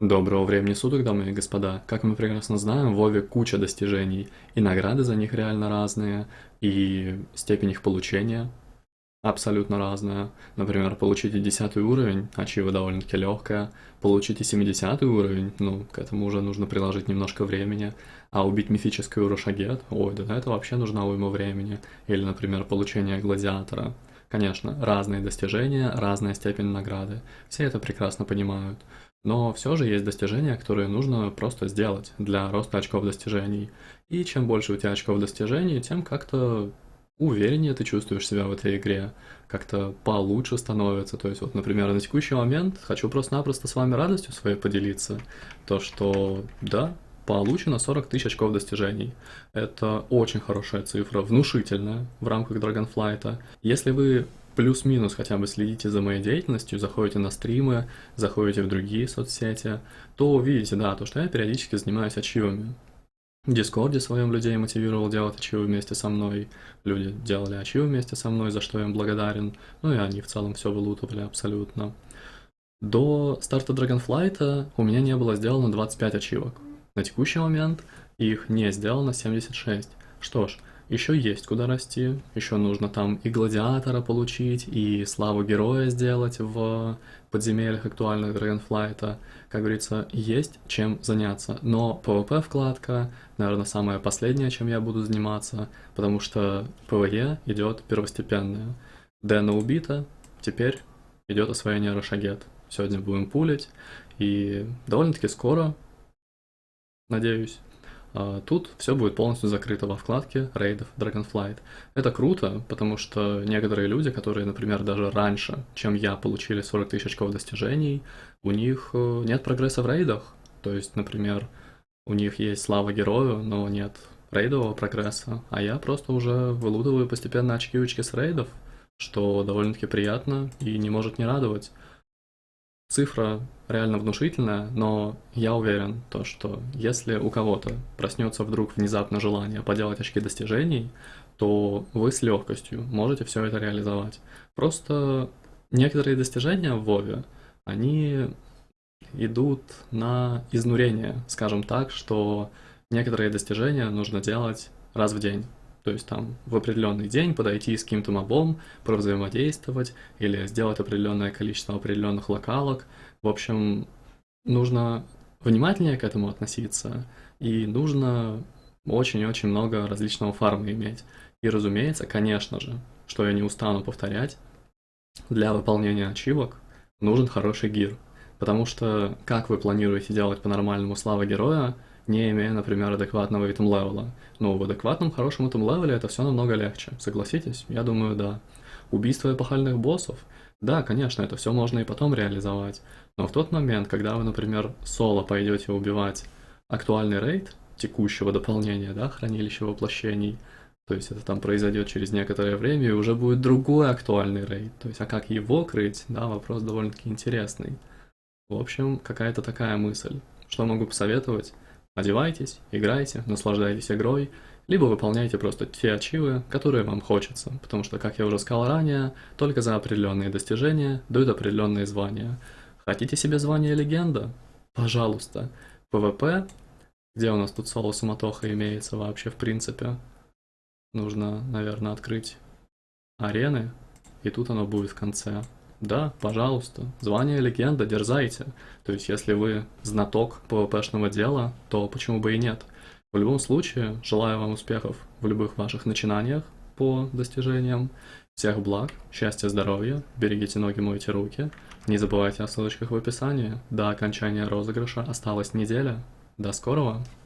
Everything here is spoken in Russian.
Доброго времени суток, дамы и господа. Как мы прекрасно знаем, в Вове куча достижений, и награды за них реально разные, и степень их получения абсолютно разная. Например, получите 10 уровень, ачива довольно-таки легкая, получите 70 уровень, ну, к этому уже нужно приложить немножко времени, а убить мифический Урушагет, ой, да это вообще нужна уйма времени. Или, например, получение Гладиатора. Конечно, разные достижения, разная степень награды. Все это прекрасно понимают. Но все же есть достижения, которые нужно просто сделать для роста очков достижений. И чем больше у тебя очков достижений, тем как-то увереннее ты чувствуешь себя в этой игре, как-то получше становится. То есть вот, например, на текущий момент хочу просто-напросто с вами радостью своей поделиться. То, что да, получено 40 тысяч очков достижений. Это очень хорошая цифра, внушительная в рамках Dragonflight. Если вы плюс-минус хотя бы следите за моей деятельностью, заходите на стримы, заходите в другие соцсети, то увидите, да, то, что я периодически занимаюсь ачивами. В Дискорде своем людей мотивировал делать ачивы вместе со мной, люди делали ачивы вместе со мной, за что я им благодарен, ну и они в целом все вылутывали абсолютно. До старта Dragonflight у меня не было сделано 25 ачивок. На текущий момент их не сделано 76. Что ж, еще есть куда расти, еще нужно там и гладиатора получить, и славу героя сделать в подземельях актуальных Dragonflight. Как говорится, есть чем заняться. Но PvP вкладка, наверное, самое последнее, чем я буду заниматься, потому что PvE идет первостепенное. Дэна убита, теперь идет освоение Рошагет. Сегодня будем пулить, и довольно-таки скоро, надеюсь, тут все будет полностью закрыто во вкладке рейдов Dragonflight. Это круто, потому что некоторые люди, которые, например, даже раньше, чем я, получили 40 тысяч очков достижений, у них э, нет прогресса в рейдах. То есть, например, у них есть слава герою, но нет рейдового прогресса, а я просто уже вылудываю постепенно очки-очки с рейдов, что довольно-таки приятно и не может не радовать. Цифра реально внушительная, но я уверен, то, что если у кого-то проснется вдруг внезапно желание поделать очки достижений, то вы с легкостью можете все это реализовать. Просто некоторые достижения в Вове, они идут на изнурение, скажем так, что некоторые достижения нужно делать раз в день. То есть там в определенный день подойти с каким-то мобом, провзаимодействовать или сделать определенное количество определенных локалок. В общем, нужно внимательнее к этому относиться и нужно очень-очень много различного фарма иметь. И разумеется, конечно же, что я не устану повторять, для выполнения ачивок нужен хороший гир. Потому что как вы планируете делать по-нормальному слава героя, не имея, например, адекватного итем левела. Но в адекватном, хорошем итем левеле это все намного легче. Согласитесь? Я думаю, да. Убийство эпохальных боссов? Да, конечно, это все можно и потом реализовать. Но в тот момент, когда вы, например, соло пойдете убивать актуальный рейд текущего дополнения, да, хранилища воплощений, то есть это там произойдет через некоторое время, и уже будет другой актуальный рейд. То есть, а как его крыть, да, вопрос довольно-таки интересный. В общем, какая-то такая мысль. Что могу посоветовать? Одевайтесь, играйте, наслаждайтесь игрой, либо выполняйте просто те ачивы, которые вам хочется, потому что, как я уже сказал ранее, только за определенные достижения дают определенные звания. Хотите себе звание легенда? Пожалуйста. ПВП, где у нас тут соло суматоха имеется вообще в принципе, нужно, наверное, открыть арены, и тут оно будет в конце. Да, пожалуйста, звание легенда, дерзайте. То есть, если вы знаток PvP-шного дела, то почему бы и нет? В любом случае, желаю вам успехов в любых ваших начинаниях по достижениям. Всех благ, счастья, здоровья, берегите ноги, мойте руки. Не забывайте о ссылочках в описании. До окончания розыгрыша осталась неделя. До скорого!